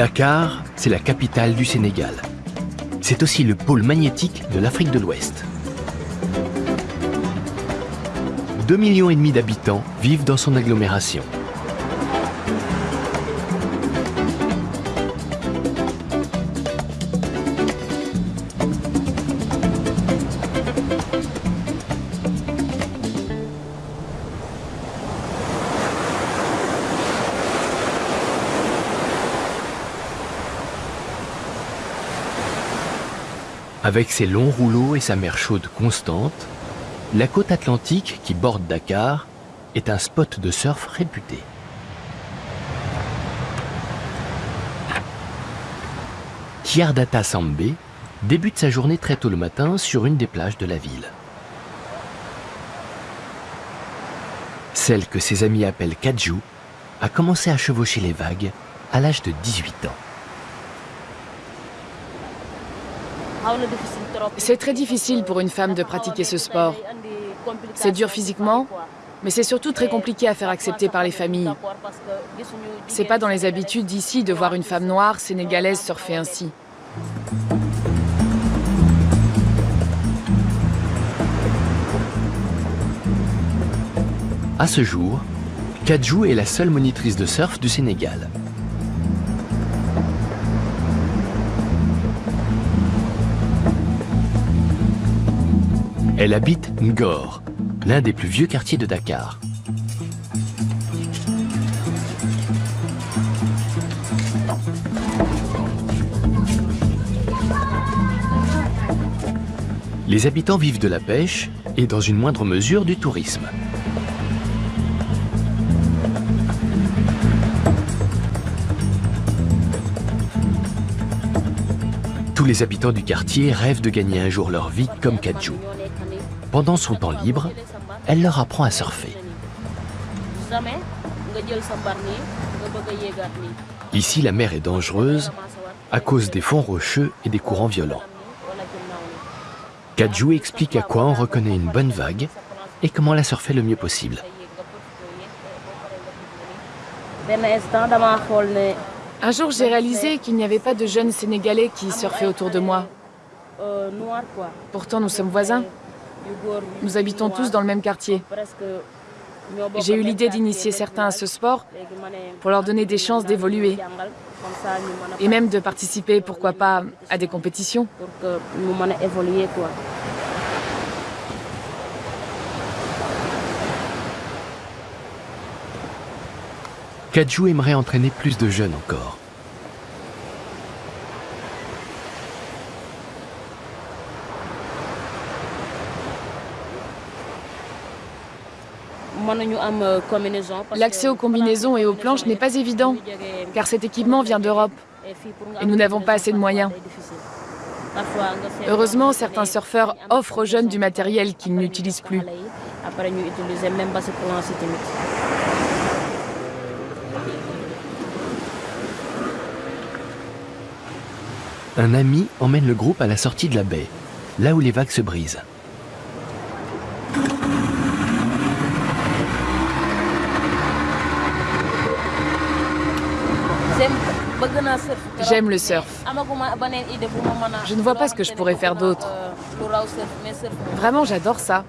Dakar, c'est la capitale du Sénégal. C'est aussi le pôle magnétique de l'Afrique de l'Ouest. 2,5 millions d'habitants vivent dans son agglomération. Avec ses longs rouleaux et sa mer chaude constante, la côte atlantique qui borde Dakar est un spot de surf réputé. Kiardata Sambé débute sa journée très tôt le matin sur une des plages de la ville. Celle que ses amis appellent Kaju a commencé à chevaucher les vagues à l'âge de 18 ans. C'est très difficile pour une femme de pratiquer ce sport. C'est dur physiquement, mais c'est surtout très compliqué à faire accepter par les familles. C'est pas dans les habitudes d'ici de voir une femme noire sénégalaise surfer ainsi. À ce jour, Kadjou est la seule monitrice de surf du Sénégal. Elle habite Ngor, l'un des plus vieux quartiers de Dakar. Les habitants vivent de la pêche et dans une moindre mesure du tourisme. Tous les habitants du quartier rêvent de gagner un jour leur vie comme Kadjou. Pendant son temps libre, elle leur apprend à surfer. Ici, la mer est dangereuse à cause des fonds rocheux et des courants violents. Kadjou explique à quoi on reconnaît une bonne vague et comment la surfer le mieux possible. Un jour, j'ai réalisé qu'il n'y avait pas de jeunes Sénégalais qui surfaient autour de moi. Pourtant, nous sommes voisins. Nous habitons tous dans le même quartier. J'ai eu l'idée d'initier certains à ce sport pour leur donner des chances d'évoluer et même de participer, pourquoi pas, à des compétitions. Kadjou aimerait entraîner plus de jeunes encore. L'accès aux combinaisons et aux planches n'est pas évident, car cet équipement vient d'Europe et nous n'avons pas assez de moyens. Heureusement, certains surfeurs offrent aux jeunes du matériel qu'ils n'utilisent plus. Un ami emmène le groupe à la sortie de la baie, là où les vagues se brisent. J'aime le surf. Je ne vois pas ce que je pourrais faire d'autre. Vraiment, j'adore ça.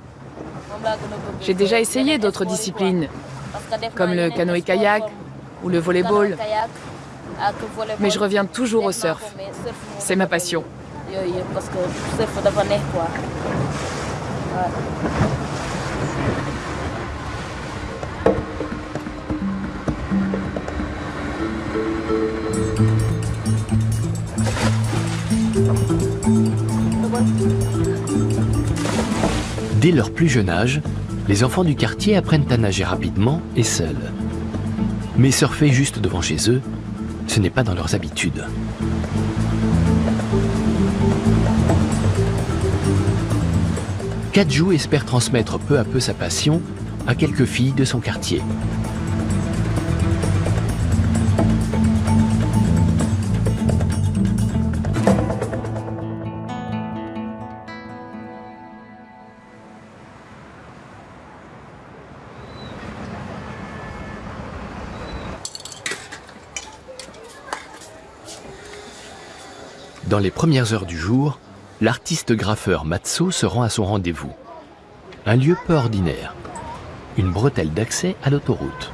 J'ai déjà essayé d'autres disciplines, comme le canoë-kayak ou le volleyball. Mais je reviens toujours au surf. C'est ma passion. Dès leur plus jeune âge, les enfants du quartier apprennent à nager rapidement et seuls. Mais surfer juste devant chez eux, ce n'est pas dans leurs habitudes. Kadjou espère transmettre peu à peu sa passion à quelques filles de son quartier. Les premières heures du jour, l'artiste graffeur Matso se rend à son rendez-vous. Un lieu peu ordinaire, une bretelle d'accès à l'autoroute.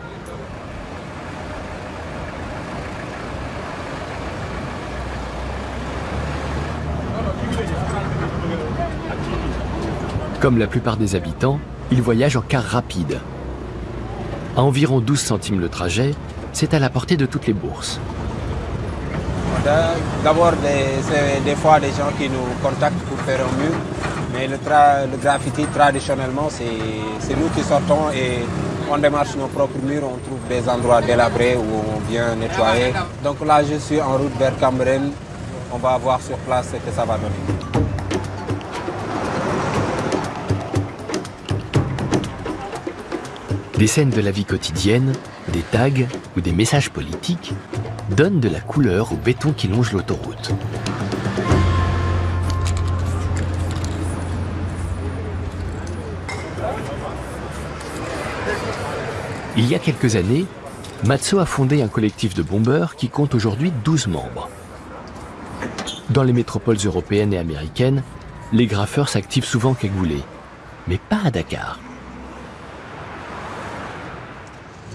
Comme la plupart des habitants, il voyage en car rapide. À environ 12 centimes le trajet, c'est à la portée de toutes les bourses. D'abord, c'est des fois des gens qui nous contactent pour faire un mur, mais le, graffiti, traditionnellement, c'est nous qui sortons et on démarche nos propres murs, on trouve des endroits délabrés où on vient nettoyer. Donc là, je suis en route vers Cambren, on va voir sur place ce que ça va donner. Des scènes de la vie quotidienne, des tags ou des messages politiques donnent de la couleur au béton qui longe l'autoroute. Il y a quelques années, Matzo a fondé un collectif de bombeurs qui compte aujourd'hui 12 membres. Dans les métropoles européennes et américaines, les graffeurs s'activent souvent cagoulés, mais pas à Dakar.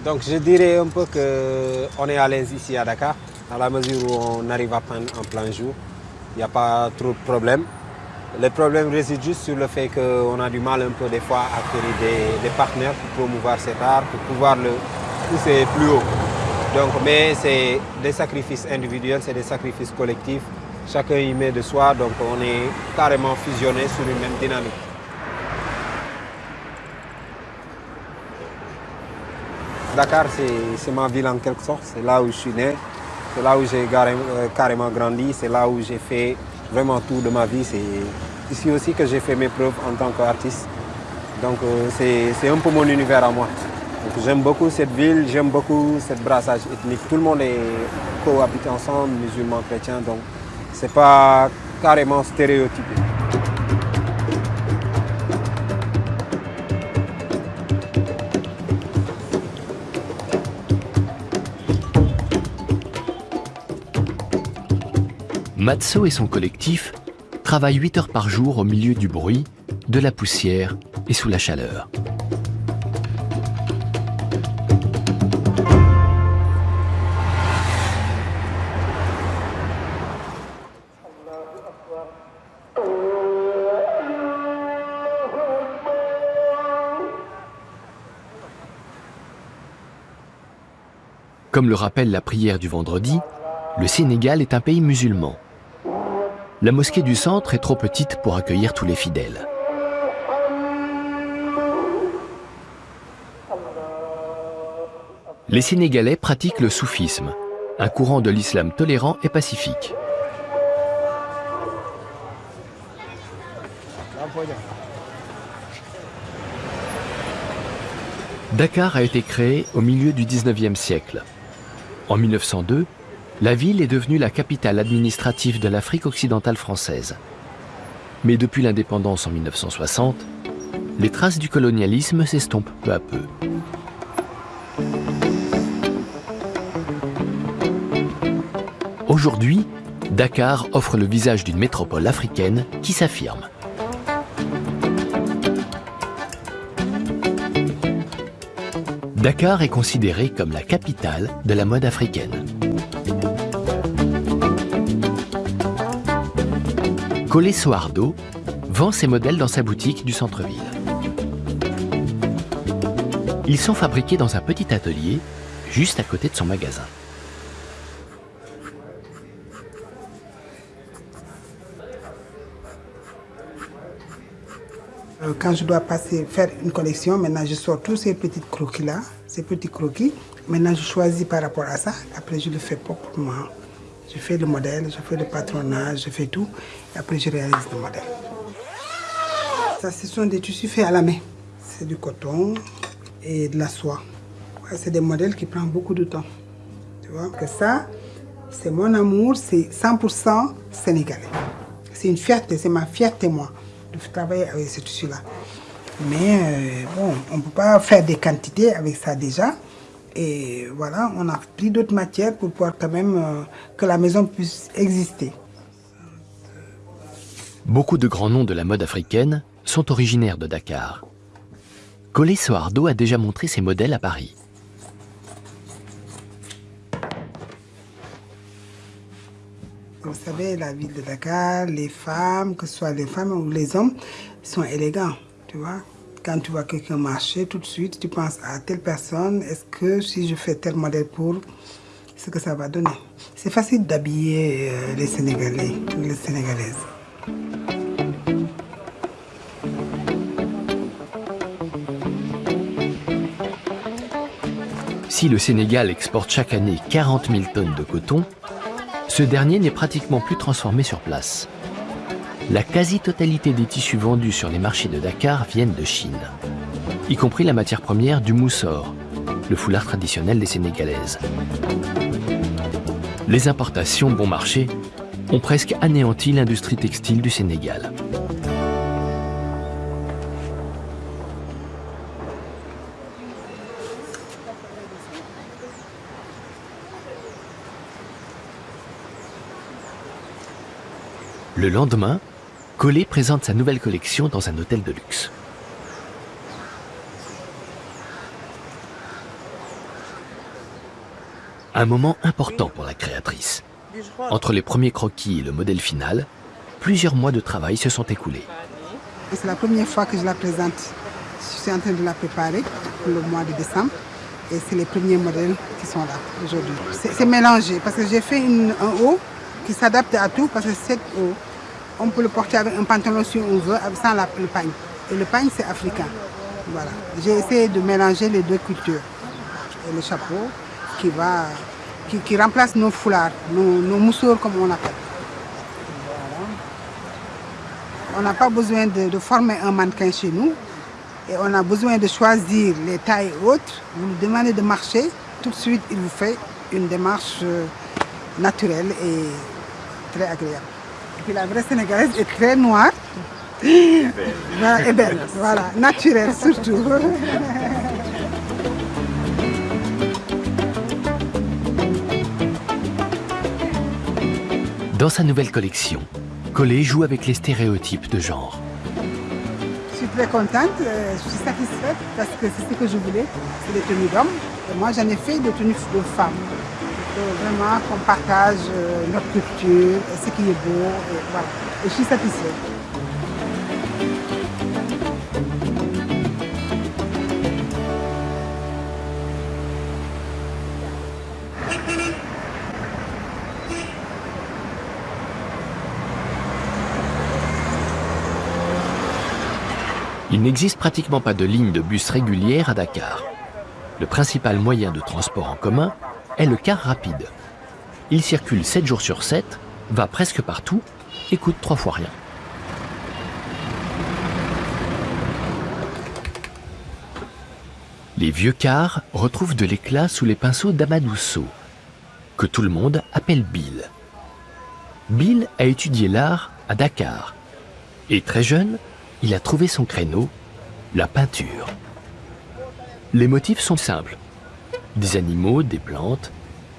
Donc je dirais un peu qu'on est à l'aise ici à Dakar, dans la mesure où on arrive à peindre en plein jour. Il n'y a pas trop de problèmes. Le problème réside juste sur le fait qu'on a du mal un peu des fois à créer des, partenaires pour promouvoir cet art, pour pouvoir le pousser plus haut. Donc, mais c'est des sacrifices individuels, c'est des sacrifices collectifs. Chacun y met de soi, donc on est carrément fusionné sur une même dynamique. Dakar, c'est ma ville en quelque sorte. C'est là où je suis né. C'est là où j'ai euh, carrément grandi. C'est là où j'ai fait vraiment tout de ma vie. C'est ici aussi que j'ai fait mes preuves en tant qu'artiste. Donc euh, c'est un peu mon univers à moi. J'aime beaucoup cette ville, j'aime beaucoup cette brassage ethnique. Tout le monde est cohabité ensemble, musulmans, chrétiens, donc c'est pas carrément stéréotypé. Matso et son collectif travaillent 8 heures par jour au milieu du bruit, de la poussière et sous la chaleur. Comme le rappelle la prière du vendredi, le Sénégal est un pays musulman. La mosquée du centre est trop petite pour accueillir tous les fidèles. Les Sénégalais pratiquent le soufisme, un courant de l'islam tolérant et pacifique. Dakar a été créé au milieu du 19e siècle. En 1902, la ville est devenue la capitale administrative de l'Afrique occidentale française. Mais depuis l'indépendance en 1960, les traces du colonialisme s'estompent peu à peu. Aujourd'hui, Dakar offre le visage d'une métropole africaine qui s'affirme. Dakar est considérée comme la capitale de la mode africaine. Collet Soardo vend ses modèles dans sa boutique du centre-ville. Ils sont fabriqués dans un petit atelier juste à côté de son magasin. Euh, quand je dois passer faire une collection, maintenant je sors tous ces petits croquis-là, ces petits croquis. Maintenant je choisis par rapport à ça, après je le fais proprement. Je fais le modèle, je fais le patronage, je fais tout. Et après, je réalise le modèle. Ce sont des tissus faits à la main. C'est du coton et de la soie. c'est des modèles qui prennent beaucoup de temps. Tu vois que ça, c'est mon amour, c'est 100% sénégalais. C'est une fierté, c'est ma fierté, moi, de travailler avec ce tissu-là. Mais euh, bon, on ne peut pas faire des quantités avec ça déjà. Et voilà, on a pris d'autres matières pour pouvoir quand même euh, que la maison puisse exister. Beaucoup de grands noms de la mode africaine sont originaires de Dakar. Collet Soardo a déjà montré ses modèles à Paris. Vous savez, la ville de Dakar, les femmes, que ce soit les femmes ou les hommes, sont élégants, tu vois. Quand tu vois quelqu'un marcher, tout de suite, tu penses à telle personne, est-ce que si je fais tel modèle pour, ce que ça va donner? C'est facile d'habiller euh, les Sénégalais, les Sénégalaises. Si le Sénégal exporte chaque année 40 000 tonnes de coton, ce dernier n'est pratiquement plus transformé sur place. La quasi-totalité des tissus vendus sur les marchés de Dakar viennent de Chine, y compris la matière première du moussor, le foulard traditionnel des Sénégalaises. Les importations bon marché ont presque anéanti l'industrie textile du Sénégal. Le lendemain, Collet présente sa nouvelle collection dans un hôtel de luxe. Un moment important pour la créatrice. Entre les premiers croquis et le modèle final, plusieurs mois de travail se sont écoulés. C'est la première fois que je la présente. Je suis en train de la préparer pour le mois de décembre. Et c'est les premiers modèles qui sont là aujourd'hui. C'est mélangé parce que j'ai fait une, un haut qui s'adapte à tout parce que cette haut, on peut le porter avec un pantalon si on veut, sans le pagne. Et le pagne, c'est africain. Voilà. J'ai essayé de mélanger les deux cultures. Et le chapeau qui, va, qui, remplace nos foulards, nos, nos comme on appelle. On n'a pas besoin de, former un mannequin chez nous. Et on a besoin de choisir les tailles hautes. Vous lui demandez de marcher, tout de suite il vous fait une démarche euh, naturelle et très agréable. La vraie sénégalaise est très noire. Belle. et belle, voilà, naturelle surtout. Dans sa nouvelle collection, Collet joue avec les stéréotypes de genre. Je suis très contente, je suis satisfaite parce que c'est ce que je voulais, c'est des tenues d'hommes. Moi j'en ai fait des tenues de femmes. Vraiment qu'on partage notre culture, ce qui est beau, et voilà. Et je suis satisfaite. Il n'existe pratiquement pas de ligne de bus régulière à Dakar. Le principal moyen de transport en commun est le car rapide. Il circule 7 jours sur 7, va presque partout et coûte trois fois rien. Les vieux cars retrouvent de l'éclat sous les pinceaux d'Amadousso, que tout le monde appelle Bill. Bill a étudié l'art à Dakar et très jeune, il a trouvé son créneau, la peinture. Les motifs sont simples. Des animaux, des plantes,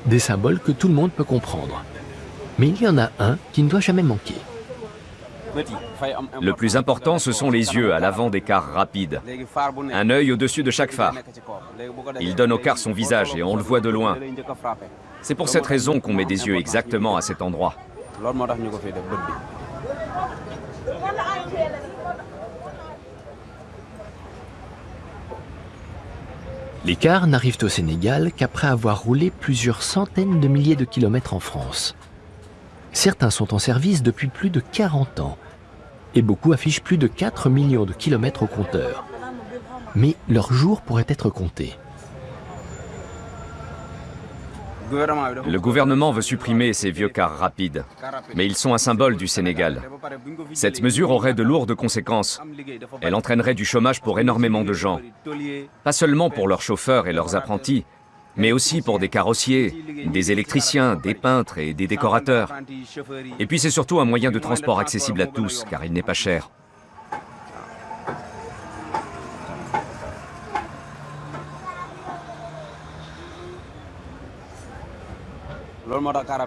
des symboles que tout le monde peut comprendre. Mais il y en a un qui ne doit jamais manquer. Le plus important, ce sont les yeux à l'avant des cars rapides. Un œil au-dessus de chaque phare. Il donne au car son visage et on le voit de loin. C'est pour cette raison qu'on met des yeux exactement à cet endroit. Les cars n'arrivent au Sénégal qu'après avoir roulé plusieurs centaines de milliers de kilomètres en France. Certains sont en service depuis plus de 40 ans et beaucoup affichent plus de 4 millions de kilomètres au compteur. Mais leur jour pourrait être compté. Le gouvernement veut supprimer ces vieux cars rapides, mais ils sont un symbole du Sénégal. Cette mesure aurait de lourdes conséquences. Elle entraînerait du chômage pour énormément de gens. Pas seulement pour leurs chauffeurs et leurs apprentis, mais aussi pour des carrossiers, des électriciens, des peintres et des décorateurs. Et puis c'est surtout un moyen de transport accessible à tous, car il n'est pas cher.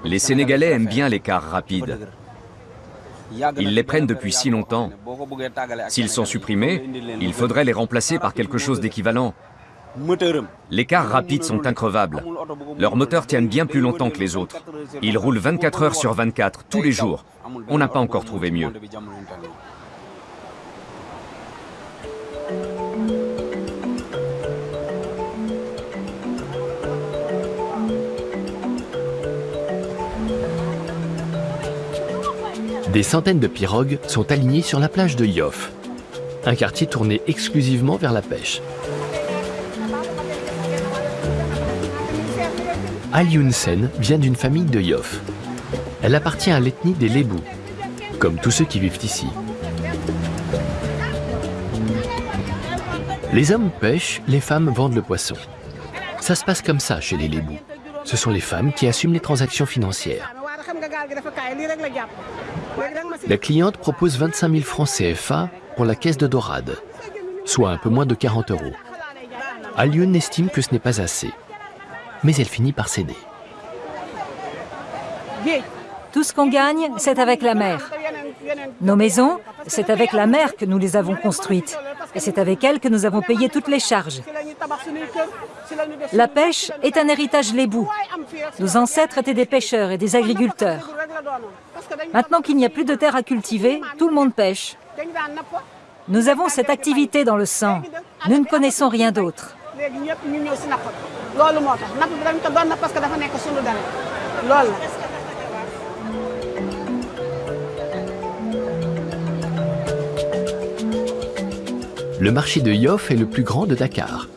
Les Sénégalais aiment bien les cars rapides. Ils les prennent depuis si longtemps. S'ils sont supprimés, il faudrait les remplacer par quelque chose d'équivalent. Les cars rapides sont increvables. Leurs moteurs tiennent bien plus longtemps que les autres. Ils roulent 24 heures sur 24, tous les jours. On n'a pas encore trouvé mieux. Des centaines de pirogues sont alignées sur la plage de Yoff, un quartier tourné exclusivement vers la pêche. Ali Sen vient d'une famille de Yoff. Elle appartient à l'ethnie des Lébous, comme tous ceux qui vivent ici. Les hommes pêchent, les femmes vendent le poisson. Ça se passe comme ça chez les Lébous. Ce sont les femmes qui assument les transactions financières. La cliente propose 25 000 francs CFA pour la caisse de dorade, soit un peu moins de 40 euros. Alioun estime que ce n'est pas assez, mais elle finit par céder. Tout ce qu'on gagne, c'est avec la mer. Nos maisons, c'est avec la mer que nous les avons construites. Et c'est avec elle que nous avons payé toutes les charges. La pêche est un héritage lébou. Nos ancêtres étaient des pêcheurs et des agriculteurs. Maintenant qu'il n'y a plus de terre à cultiver, tout le monde pêche. Nous avons cette activité dans le sang. Nous ne connaissons rien d'autre. Le marché de Yoff est le plus grand de Dakar.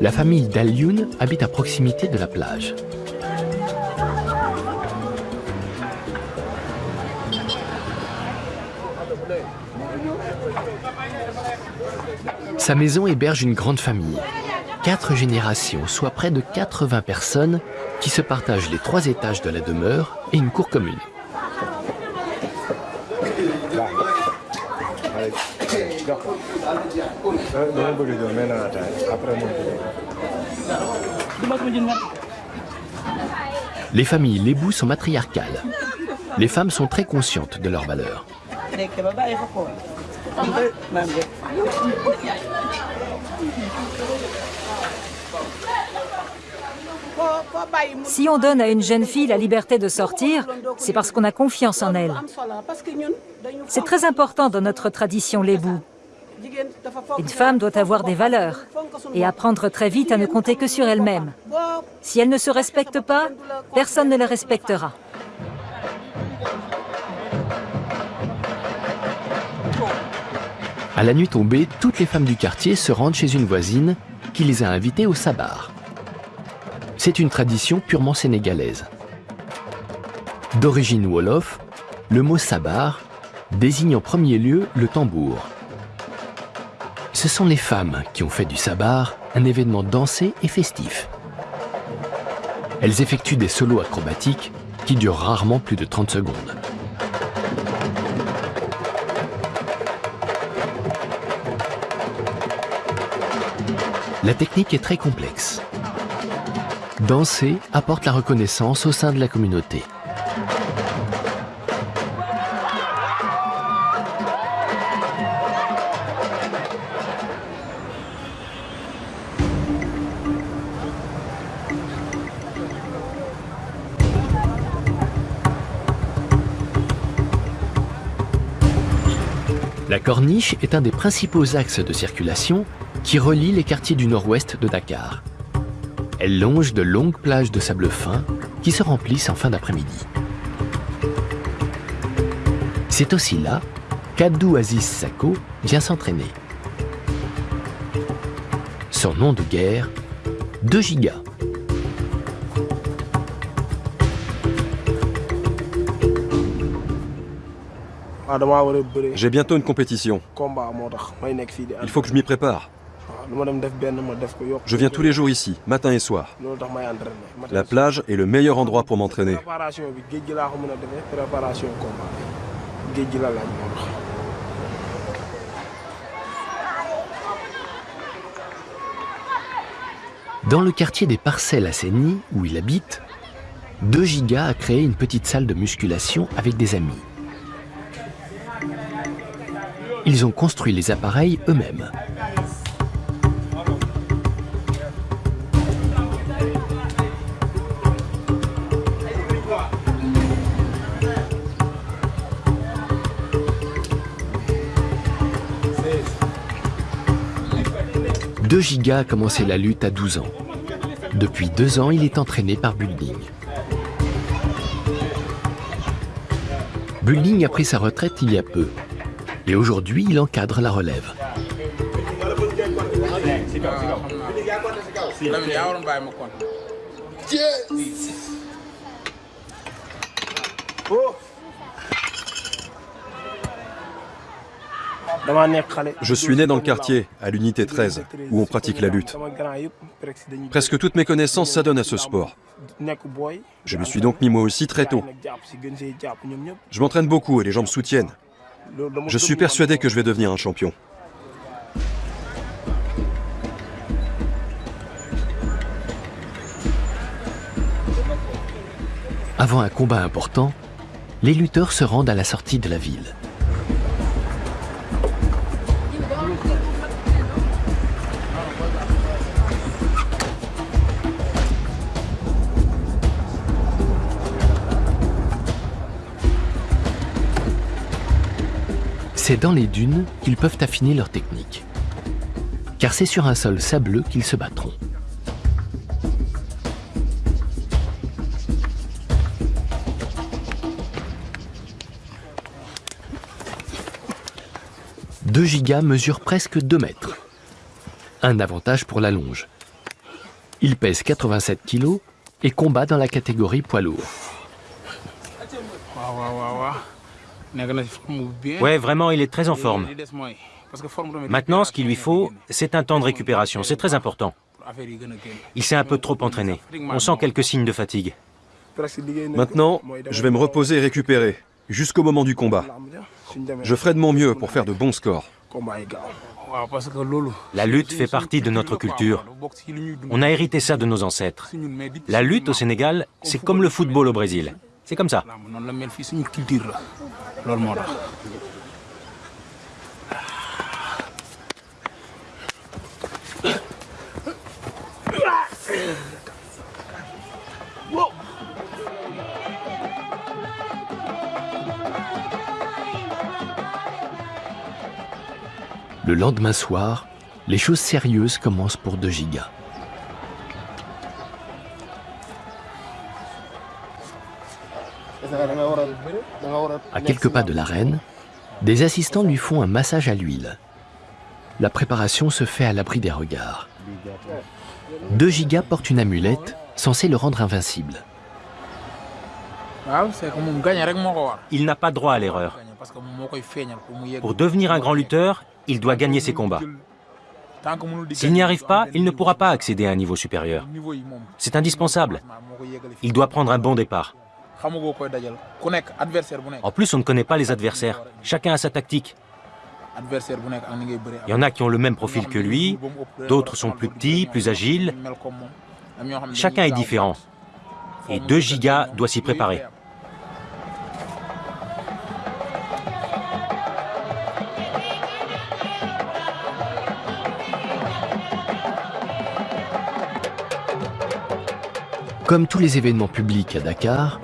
La famille d'Alioun habite à proximité de la plage. Sa maison héberge une grande famille. Quatre générations, soit près de 80 personnes, qui se partagent les trois étages de la demeure et une cour commune. Les familles lébou sont matriarcales. Les femmes sont très conscientes de leurs valeurs. Si on donne à une jeune fille la liberté de sortir, c'est parce qu'on a confiance en elle. C'est très important dans notre tradition lébou. Une femme doit avoir des valeurs et apprendre très vite à ne compter que sur elle-même. Si elle ne se respecte pas, personne ne la respectera. À la nuit tombée, toutes les femmes du quartier se rendent chez une voisine qui les a invitées au sabar. C'est une tradition purement sénégalaise. D'origine wolof, le mot sabar désigne en premier lieu le tambour. Ce sont les femmes qui ont fait du sabar un événement dansé et festif. Elles effectuent des solos acrobatiques qui durent rarement plus de 30 secondes. La technique est très complexe. Danser apporte la reconnaissance au sein de la communauté. La corniche est un des principaux axes de circulation qui relie les quartiers du nord-ouest de Dakar. Elle longe de longues plages de sable fin qui se remplissent en fin d'après-midi. C'est aussi là qu'Abdou Aziz Sako vient s'entraîner. Son nom de guerre, 2 gigas. J'ai bientôt une compétition. Il faut que je m'y prépare. Je viens tous les jours ici, matin et soir. La plage est le meilleur endroit pour m'entraîner. Dans le quartier des Parcelles à Séni, où il habite, 2 Giga a créé une petite salle de musculation avec des amis. ils ont construit les appareils eux-mêmes. De Giga a commencé la lutte à 12 ans. Depuis deux ans, il est entraîné par Building. Building a pris sa retraite il y a peu. Et aujourd'hui, il encadre la relève. Je suis né dans le quartier, à l'unité 13, où on pratique la lutte. Presque toutes mes connaissances s'adonnent à ce sport. Je me suis donc mis moi aussi très tôt. Je m'entraîne beaucoup et les gens me soutiennent. Je suis persuadé que je vais devenir un champion. Avant un combat important, les lutteurs se rendent à la sortie de la ville. C'est dans les dunes qu'ils peuvent affiner leur technique. Car c'est sur un sol sableux qu'ils se battront. Deux gigas mesurent presque 2 mètres. Un avantage pour la longe. Il pèse 87 kg et combat dans la catégorie poids lourd. Ouais, vraiment, il est très en forme. Maintenant, ce qu'il lui faut, c'est un temps de récupération. C'est très important. Il s'est un peu trop entraîné. On sent quelques signes de fatigue. Maintenant, je vais me reposer et récupérer, jusqu'au moment du combat. Je ferai de mon mieux pour faire de bons scores. La lutte fait partie de notre culture. On a hérité ça de nos ancêtres. La lutte au Sénégal, c'est comme le football au Brésil. C'est comme ça. Le lendemain soir, les choses sérieuses commencent pour De Giga. À quelques pas de l'arène, des assistants lui font un massage à l'huile. La préparation se fait à l'abri des regards. De Giga porte une amulette censée le rendre invincible. Il n'a pas droit à l'erreur. Pour devenir un grand lutteur, il doit gagner ses combats. S'il n'y arrive pas, il ne pourra pas accéder à un niveau supérieur. C'est indispensable. Il doit prendre un bon départ. En plus, on ne connaît pas les adversaires. Chacun a sa tactique. Il y en a qui ont le même profil que lui, d'autres sont plus petits, plus agiles. Chacun est différent. Et 2 gigas doit s'y préparer. Comme tous les événements publics à Dakar,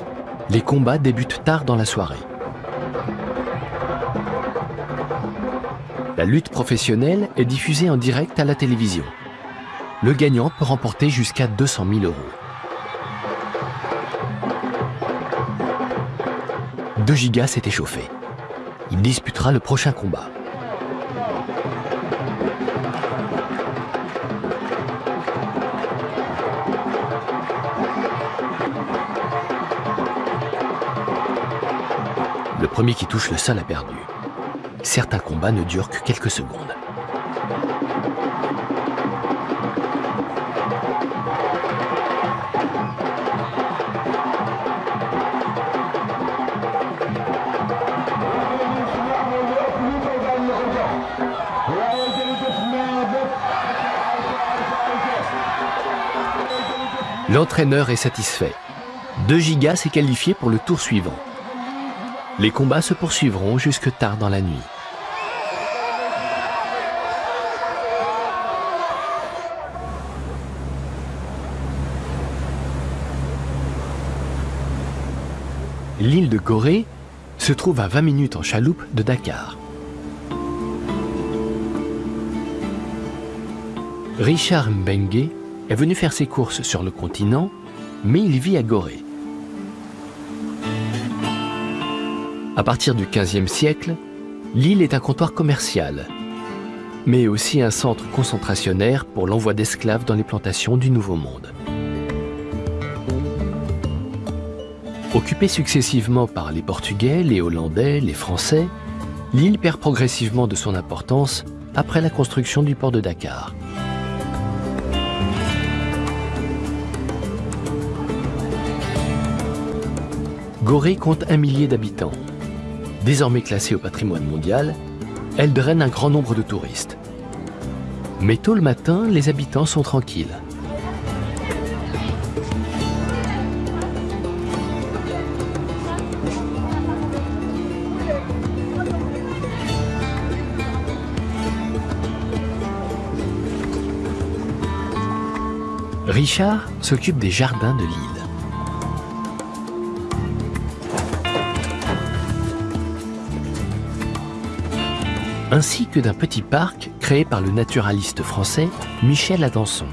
les combats débutent tard dans la soirée. La lutte professionnelle est diffusée en direct à la télévision. Le gagnant peut remporter jusqu'à 200 000 euros. De Giga s'est échauffé. Il disputera le prochain combat. Premier qui touche le sol a perdu. Certains combats ne durent que quelques secondes. L'entraîneur est satisfait. 2 gigas s'est qualifié pour le tour suivant. Les combats se poursuivront jusque tard dans la nuit. L'île de Gorée se trouve à 20 minutes en chaloupe de Dakar. Richard Mbengue est venu faire ses courses sur le continent, mais il vit à Gorée. À partir du XVe siècle, l'île est un comptoir commercial, mais aussi un centre concentrationnaire pour l'envoi d'esclaves dans les plantations du Nouveau Monde. Occupée successivement par les Portugais, les Hollandais, les Français, l'île perd progressivement de son importance après la construction du port de Dakar. Gorée compte un millier d'habitants. Désormais classée au patrimoine mondial, elle draine un grand nombre de touristes. Mais tôt le matin, les habitants sont tranquilles. Richard s'occupe des jardins de l'île. Ainsi que d'un petit parc créé par le naturaliste français Michel Adanson.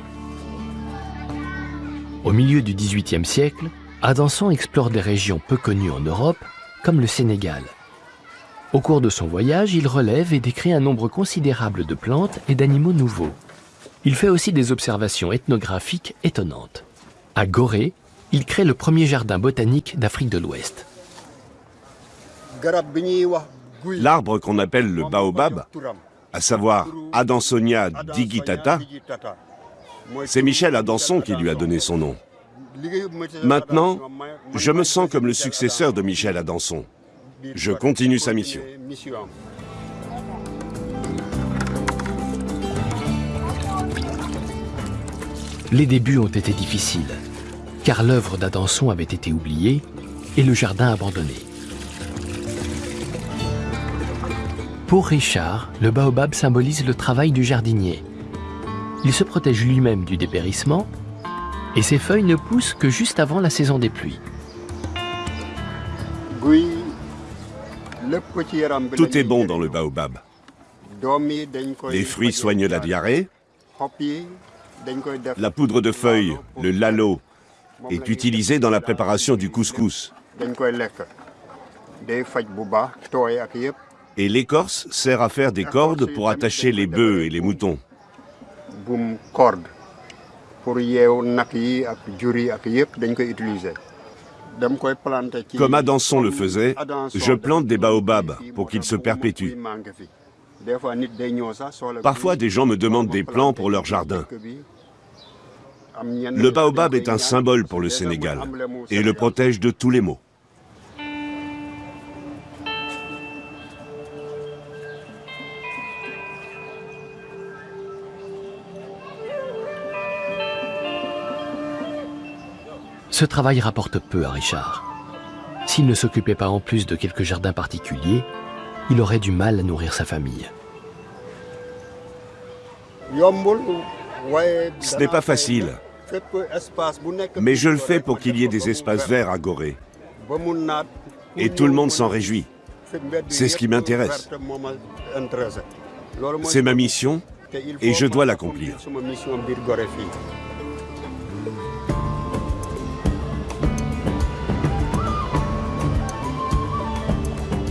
Au milieu du XVIIIe siècle, Adanson explore des régions peu connues en Europe, comme le Sénégal. Au cours de son voyage, il relève et décrit un nombre considérable de plantes et d'animaux nouveaux. Il fait aussi des observations ethnographiques étonnantes. À Gorée, il crée le premier jardin botanique d'Afrique de l'Ouest. L'arbre qu'on appelle le baobab, à savoir Adansonia digitata, c'est Michel Adanson qui lui a donné son nom. Maintenant, je me sens comme le successeur de Michel Adanson. Je continue sa mission. Les débuts ont été difficiles, car l'œuvre d'Adanson avait été oubliée et le jardin abandonné. Pour Richard, le baobab symbolise le travail du jardinier. Il se protège lui-même du dépérissement et ses feuilles ne poussent que juste avant la saison des pluies. Tout est bon dans le baobab. Les fruits soignent la diarrhée. La poudre de feuilles, le lalo, est utilisée dans la préparation du couscous et l'écorce sert à faire des cordes pour attacher les bœufs et les moutons. Comme Adanson le faisait, je plante des baobabs pour qu'ils se perpétuent. Parfois, des gens me demandent des plans pour leur jardin. Le baobab est un symbole pour le Sénégal et le protège de tous les maux. Ce travail rapporte peu à Richard. S'il ne s'occupait pas en plus de quelques jardins particuliers, il aurait du mal à nourrir sa famille. Ce n'est pas facile, mais je le fais pour qu'il y ait des espaces verts à Gorée. Et tout le monde s'en réjouit. C'est ce qui m'intéresse. C'est ma mission et je dois l'accomplir.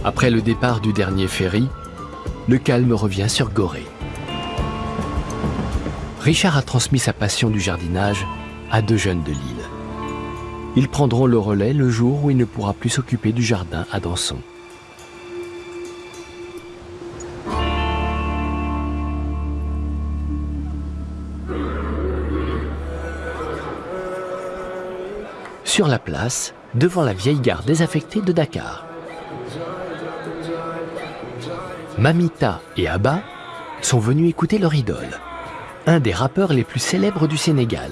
Après le départ du dernier ferry, le calme revient sur Gorée. Richard a transmis sa passion du jardinage à deux jeunes de l'île. Ils prendront le relais le jour où il ne pourra plus s'occuper du jardin à Danson. Sur la place, devant la vieille gare désaffectée de Dakar. Mamita et Abba sont venus écouter leur idole, un des rappeurs les plus célèbres du Sénégal.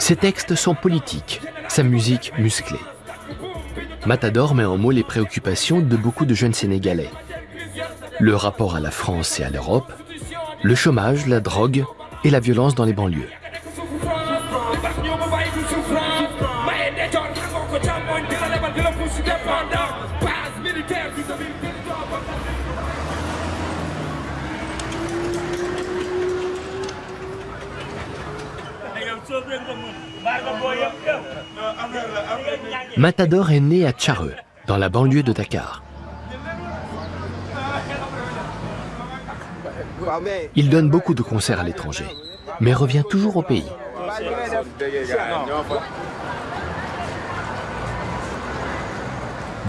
Ses textes sont politiques, sa musique musclée. Matador met en mots les préoccupations de beaucoup de jeunes Sénégalais. Le rapport à la France et à l'Europe, le chômage, la drogue et la violence dans les banlieues. Matador est né à Tchareux, dans la banlieue de Dakar. Il donne beaucoup de concerts à l'étranger, mais revient toujours au pays.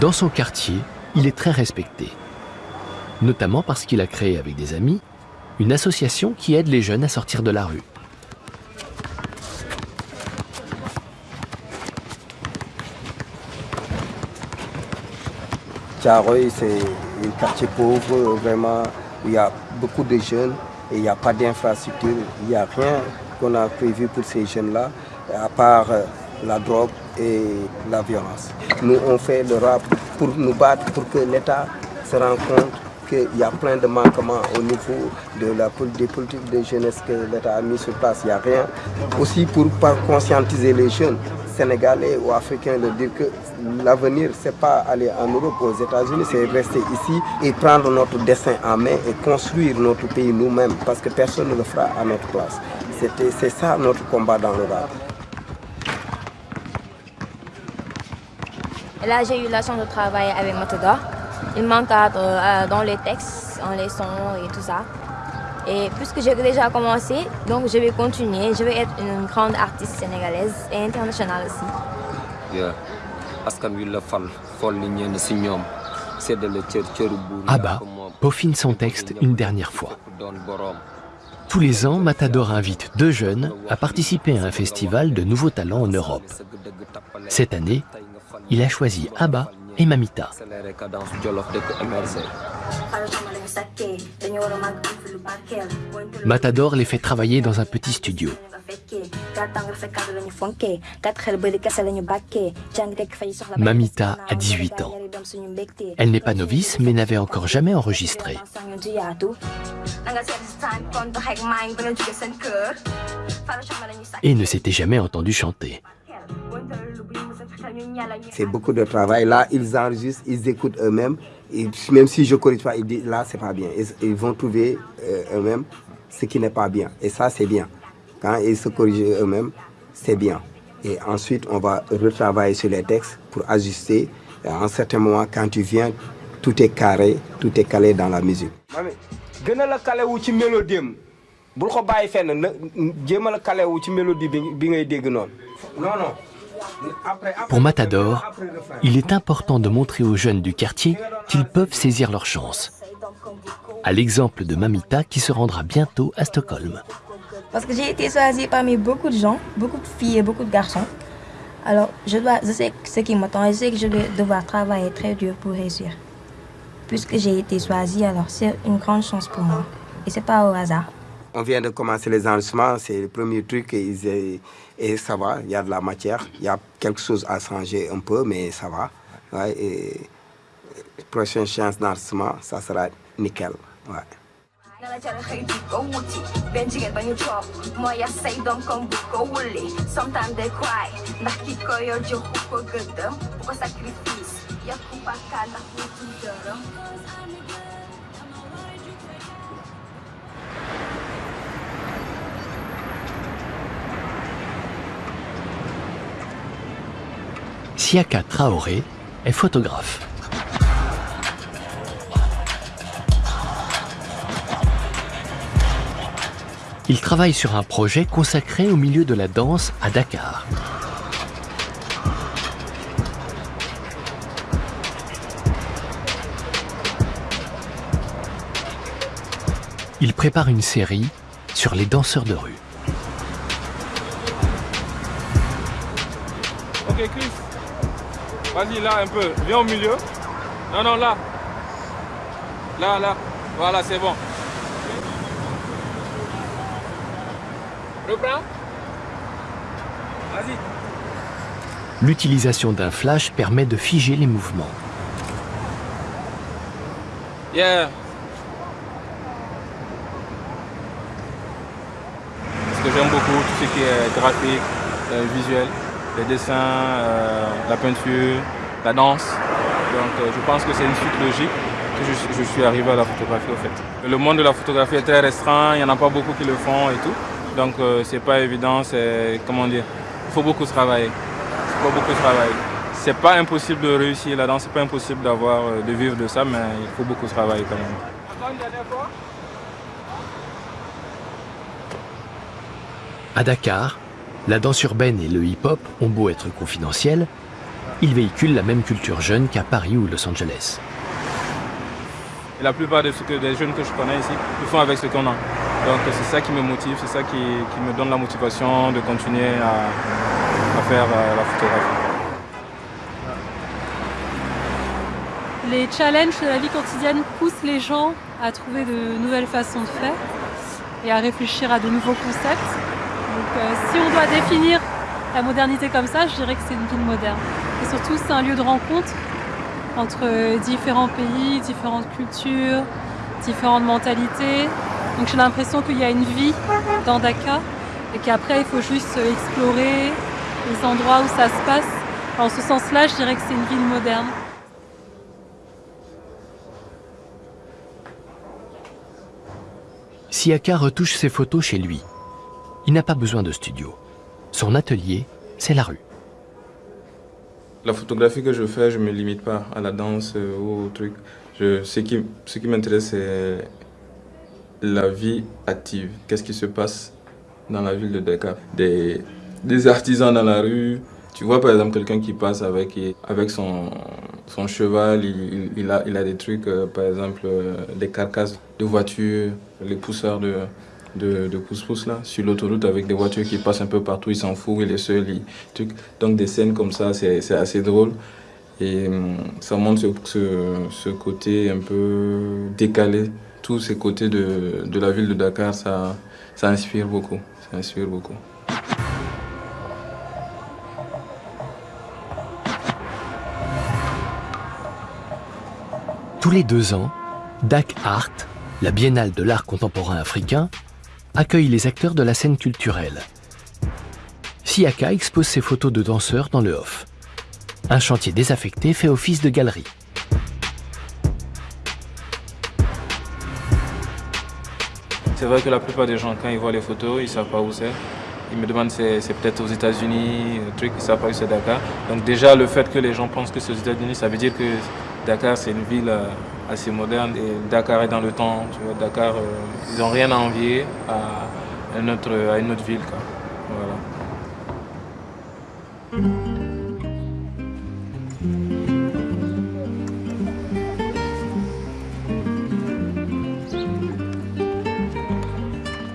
Dans son quartier, il est très respecté, notamment parce qu'il a créé avec des amis une association qui aide les jeunes à sortir de la rue. Tiaroy, c'est un quartier pauvre, vraiment, il y a beaucoup de jeunes et il n'y a pas d'infrastructure. Il n'y a rien qu'on a prévu pour ces jeunes-là, à part euh, la drogue et la violence. Nous, on fait le rap pour nous battre, pour que l'État se rende compte qu'il y a plein de manquements au niveau de la, des politiques de jeunesse que l'État a mis sur place. Il n'y a rien. Aussi pour conscientiser les jeunes sénégalais ou africains de dire que l'avenir, ce n'est pas aller en Europe ou aux États-Unis, c'est rester ici et prendre notre destin en main et construire notre pays nous-mêmes parce que personne ne le fera à notre place. C'est ça notre combat dans le rap. Là, j'ai eu la chance de travailler avec Matador. Il m'encadre euh, dans les textes, en les sons et tout ça. Et puisque j'ai déjà commencé, donc je vais continuer. Je vais être une grande artiste sénégalaise et internationale aussi. Abba peaufine son texte une dernière fois. Tous les ans, Matador invite deux jeunes à participer à un festival de nouveaux talents en Europe. Cette année, il a choisi Abba et Mamita. Matador les fait travailler dans un petit studio. Mamita a 18 ans. Elle n'est pas novice, mais n'avait encore jamais enregistré. Et ne s'était jamais entendu chanter. C'est beaucoup de travail. Là, ils enregistrent, ils écoutent eux-mêmes. Même si je ne corrige pas, ils disent là, c'est pas bien. Ils, vont trouver euh, eux-mêmes ce qui n'est pas bien. Et ça, c'est bien. Quand ils se corrigent eux-mêmes, c'est bien. Et ensuite, on va retravailler sur les textes pour ajuster. à un certain moment, quand tu viens, tout est carré, tout est calé dans la musique. Non, non. Pour Matador, il est important de montrer aux jeunes du quartier qu'ils peuvent saisir leur chance. À l'exemple de Mamita qui se rendra bientôt à Stockholm. Parce que j'ai été choisie parmi beaucoup de gens, beaucoup de filles et beaucoup de garçons. Alors, je, dois, je sais ce qui m'attend et je sais que je vais devoir travailler très dur pour réussir. Puisque j'ai été choisie, alors c'est une grande chance pour moi. Et c'est pas au hasard. On vient de commencer les enregistrements, c'est le premier truc et, ça va, il y a de la matière. Il y a quelque chose à changer un peu, mais ça va. Ouais, et, prochaine chance d'enregistrement, ça sera nickel. Siaka Traoré est photographe. Il travaille sur un projet consacré au milieu de la danse à Dakar. Il prépare une série sur les danseurs de rue. Chris, Vas-y, là, un peu. Viens au milieu. Non, non, là. Là, là. Voilà, c'est bon. Reprends. Vas-y. L'utilisation d'un flash permet de figer les mouvements. Yeah. parce que j'aime beaucoup tout ce qui est graphique, euh, visuel, les dessins, euh, la peinture, la danse. Donc je pense que c'est une suite logique que je, suis arrivé à la photographie au fait. Le monde de la photographie est très restreint, il n'y en a pas beaucoup qui le font et tout. Donc c'est pas évident, c'est comment dire, il faut beaucoup travailler. Il faut beaucoup travailler. C'est pas impossible de réussir là-dedans, c'est pas impossible d'avoir, de vivre de ça, mais il faut beaucoup travailler quand même. À Dakar, la danse urbaine et le hip-hop ont beau être confidentiels, ils véhiculent la même culture jeune qu'à Paris ou Los Angeles. Et la plupart des, des, jeunes que je connais ici, ils font avec ce qu'on a. Donc c'est ça qui me motive, c'est ça qui, me donne la motivation de continuer à, faire euh, la photographie. Les challenges de la vie quotidienne poussent les gens à trouver de nouvelles façons de faire et à réfléchir à de nouveaux concepts. Donc euh, si on doit définir la modernité comme ça, je dirais que c'est une ville moderne. Et surtout, c'est un lieu de rencontre entre différents pays, différentes cultures, différentes mentalités. Donc j'ai l'impression qu'il y a une vie dans Dakar et qu'après, il faut juste explorer les endroits où ça se passe. En ce sens-là, je dirais que c'est une ville moderne. Siaka retouche ses photos chez lui. Il n'a pas besoin de studio. Son atelier, c'est la rue. La photographie que je fais, je ne me limite pas à la danse euh, ou au truc. Ce qui, m'intéresse, c'est la vie active. Qu'est-ce qui se passe dans la ville de Dakar? Des, artisans dans la rue. Tu vois par exemple quelqu'un qui passe avec, avec son, cheval, il, il, a, il a des trucs, euh, par exemple euh, des carcasses de voitures, les pousseurs de, de, de pousse-pousse là, sur l'autoroute avec des voitures qui passent un peu partout, il s'en fout, il est seul, il. Donc des scènes comme ça, c'est assez drôle. Et hum, ça montre ce, côté un peu décalé, tous ces côtés de, la ville de Dakar, ça, ça inspire beaucoup, ça inspire beaucoup. Tous les deux ans, Dak Art, la biennale de l'art contemporain africain, accueille les acteurs de la scène culturelle. Siaka expose ses photos de danseurs dans le off. Un chantier désaffecté fait office de galerie. C'est vrai que la plupart des gens, quand ils voient les photos, ils ne savent pas où c'est. Ils me demandent si c'est peut-être aux États-Unis, truc, ils ne savent pas où c'est Dakar. Donc déjà, le fait que les gens pensent que c'est aux États-Unis, ça veut dire que Dakar, c'est une ville euh, assez moderne et Dakar est dans le temps. Tu vois, Dakar, euh, ils n'ont rien à envier à, une autre, à une autre ville.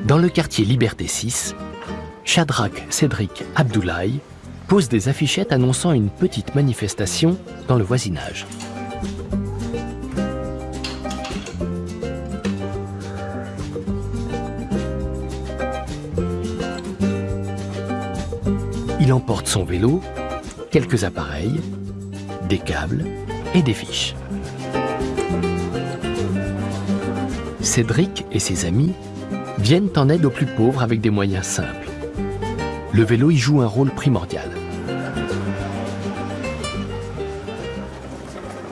Dans le quartier Liberté 6, Shadrach Cédric Abdoulaye pose des affichettes annonçant une petite manifestation dans le voisinage. Il emporte son vélo, quelques appareils, des câbles et des fiches. Cédric et ses amis viennent en aide aux plus pauvres avec des moyens simples. Le vélo y joue un rôle primordial.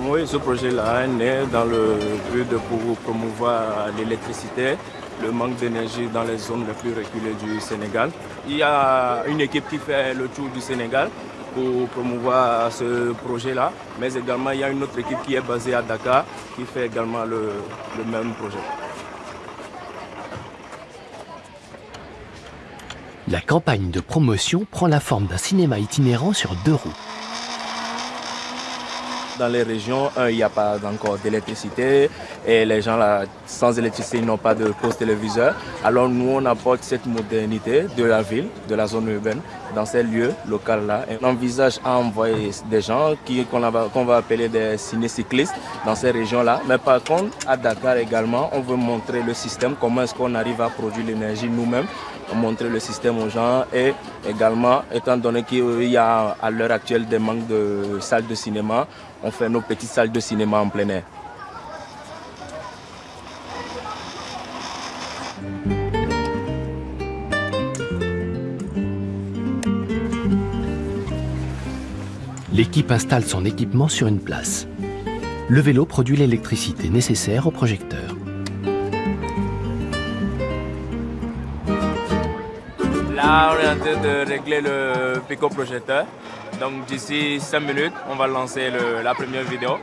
Oui, ce projet-là est dans le but de promouvoir l'électricité le manque d'énergie dans les zones les plus reculées du Sénégal. Il y a une équipe qui fait le tour du Sénégal pour promouvoir ce projet-là, mais également il y a une autre équipe qui est basée à Dakar qui fait également le, le même projet. La campagne de promotion prend la forme d'un cinéma itinérant sur deux roues. Dans les régions, il n'y a pas encore d'électricité et les gens là, sans électricité n'ont pas de poste téléviseur. Alors nous, on apporte cette modernité de la ville, de la zone urbaine, dans ces lieux locaux-là. On envisage à envoyer des gens qu'on va appeler des cinécyclistes dans ces régions-là. Mais par contre, à Dakar également, on veut montrer le système, comment est-ce qu'on arrive à produire l'énergie nous-mêmes montrer le système aux gens et également, étant donné qu'il y a à l'heure actuelle des manques de salles de cinéma, on fait nos petites salles de cinéma en plein air. L'équipe installe son équipement sur une place. Le vélo produit l'électricité nécessaire au projecteur. On est en train de régler le pico-projecteur. Donc d'ici 5 minutes, on va lancer la première vidéo.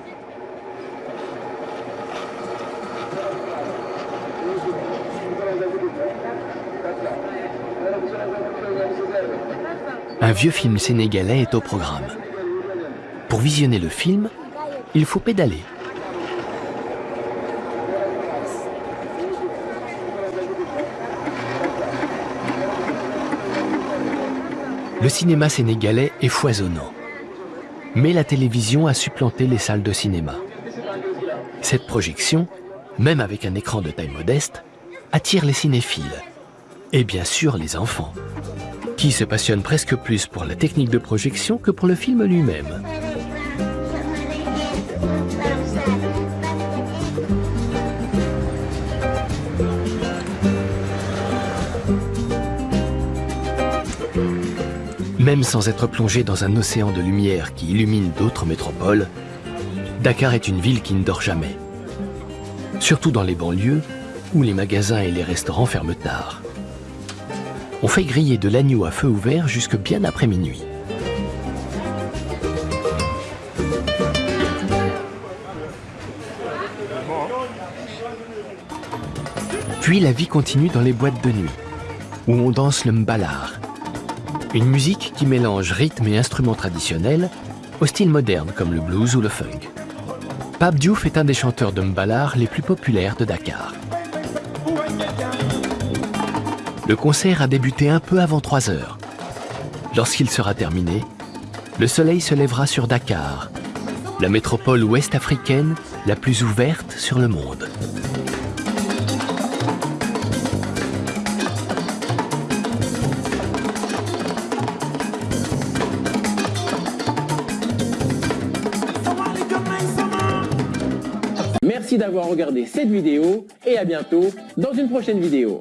Un vieux film sénégalais est au programme. Pour visionner le film, il faut pédaler. Le cinéma sénégalais est foisonnant. Mais la télévision a supplanté les salles de cinéma. Cette projection, même avec un écran de taille modeste, attire les cinéphiles. Et bien sûr les enfants, qui se passionnent presque plus pour la technique de projection que pour le film lui-même. Même sans être plongé dans un océan de lumière qui illumine d'autres métropoles, Dakar est une ville qui ne dort jamais. Surtout dans les banlieues, où les magasins et les restaurants ferment tard. On fait griller de l'agneau à feu ouvert jusque bien après minuit. Puis la vie continue dans les boîtes de nuit, où on danse le mbalar, une musique qui mélange rythme et instruments traditionnels au style moderne comme le blues ou le funk. Pape Diouf est un des chanteurs de mbalar les plus populaires de Dakar. Le concert a débuté un peu avant 3 heures. Lorsqu'il sera terminé, le soleil se lèvera sur Dakar, la métropole ouest africaine la plus ouverte sur le monde. D'avoir regardé cette vidéo et à bientôt dans une prochaine vidéo.